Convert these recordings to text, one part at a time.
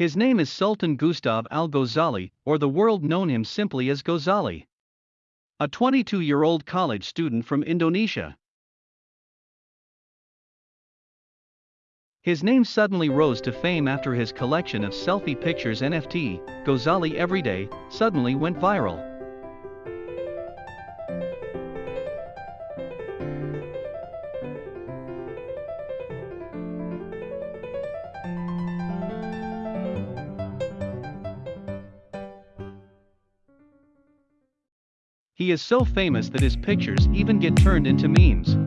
His name is Sultan Gustav Al Ghazali, or the world known him simply as Ghazali. A 22 year old college student from Indonesia. His name suddenly rose to fame after his collection of selfie pictures NFT, Ghazali Everyday, suddenly went viral. He is so famous that his pictures even get turned into memes.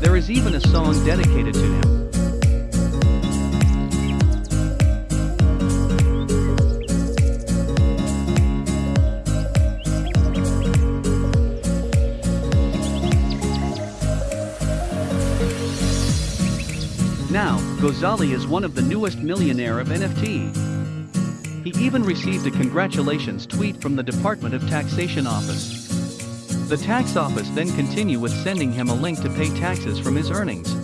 There is even a song dedicated to him. Ghazali is one of the newest millionaire of NFT. He even received a congratulations tweet from the Department of Taxation Office. The tax office then continue with sending him a link to pay taxes from his earnings.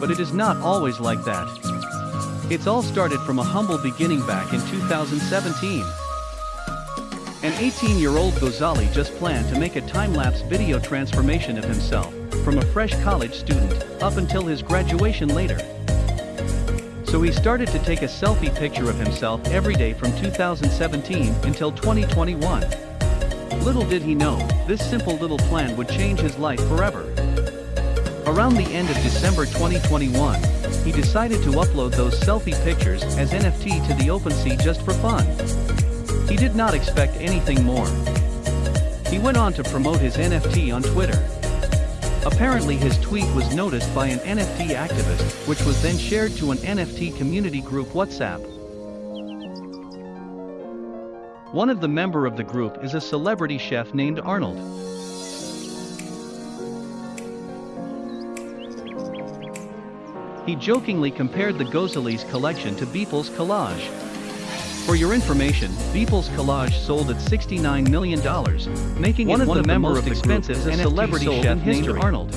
But it is not always like that. It's all started from a humble beginning back in 2017. An 18-year-old Ghazali just planned to make a time-lapse video transformation of himself, from a fresh college student, up until his graduation later. So he started to take a selfie picture of himself every day from 2017 until 2021. Little did he know, this simple little plan would change his life forever. Around the end of December 2021, he decided to upload those selfie pictures as NFT to the OpenSea just for fun. He did not expect anything more. He went on to promote his NFT on Twitter. Apparently his tweet was noticed by an NFT activist, which was then shared to an NFT community group WhatsApp. One of the member of the group is a celebrity chef named Arnold. He jokingly compared the Ghazali's collection to Beeple's collage. For your information, Beeple's collage sold at $69 million, making One it of one the of the most of the expensive group NFT celebrity sold chef in named history. Arnold.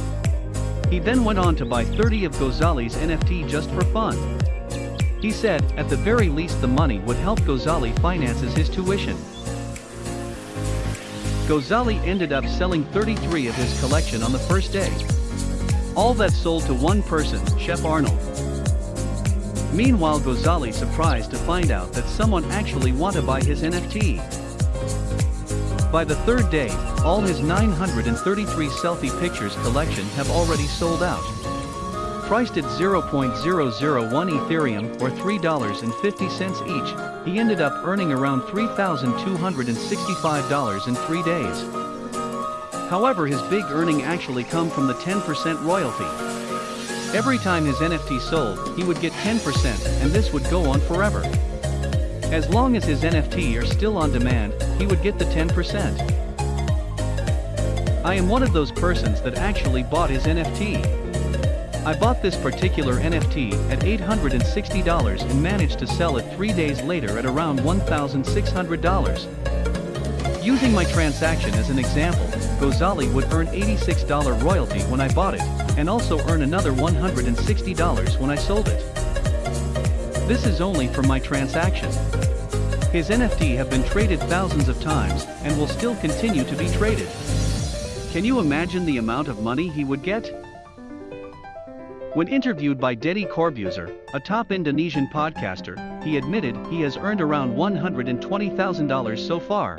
He then went on to buy 30 of Ghazali's NFT just for fun. He said, at the very least the money would help Ghazali finances his tuition. Ghazali ended up selling 33 of his collection on the first day. All that sold to one person, Chef Arnold. Meanwhile Ghazali surprised to find out that someone actually want to buy his NFT. By the third day, all his 933 selfie pictures collection have already sold out. Priced at 0.001 Ethereum or $3.50 each, he ended up earning around $3,265 in three days. However his big earning actually come from the 10% royalty. Every time his NFT sold, he would get 10% and this would go on forever. As long as his NFT are still on demand, he would get the 10%. I am one of those persons that actually bought his NFT. I bought this particular NFT at $860 and managed to sell it 3 days later at around $1,600. Using my transaction as an example, Ghazali would earn $86 royalty when I bought it, and also earn another $160 when I sold it. This is only for my transaction. His NFT have been traded thousands of times and will still continue to be traded. Can you imagine the amount of money he would get? When interviewed by Deddy Corbuzier, a top Indonesian podcaster, he admitted he has earned around $120,000 so far.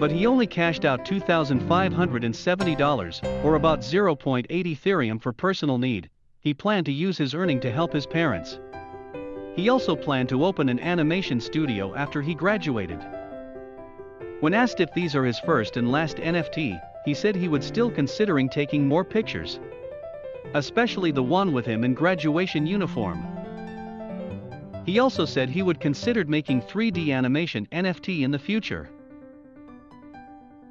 But he only cashed out $2,570, or about 0.8 Ethereum for personal need. He planned to use his earning to help his parents. He also planned to open an animation studio after he graduated. When asked if these are his first and last NFT, he said he would still considering taking more pictures. Especially the one with him in graduation uniform. He also said he would consider making 3D animation NFT in the future.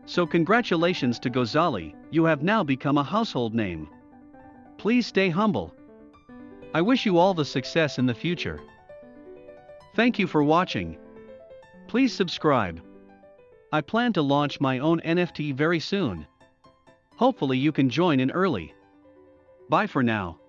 So congratulations to Gozali, you have now become a household name. Please stay humble. I wish you all the success in the future. Thank you for watching. Please subscribe. I plan to launch my own NFT very soon. Hopefully you can join in early. Bye for now.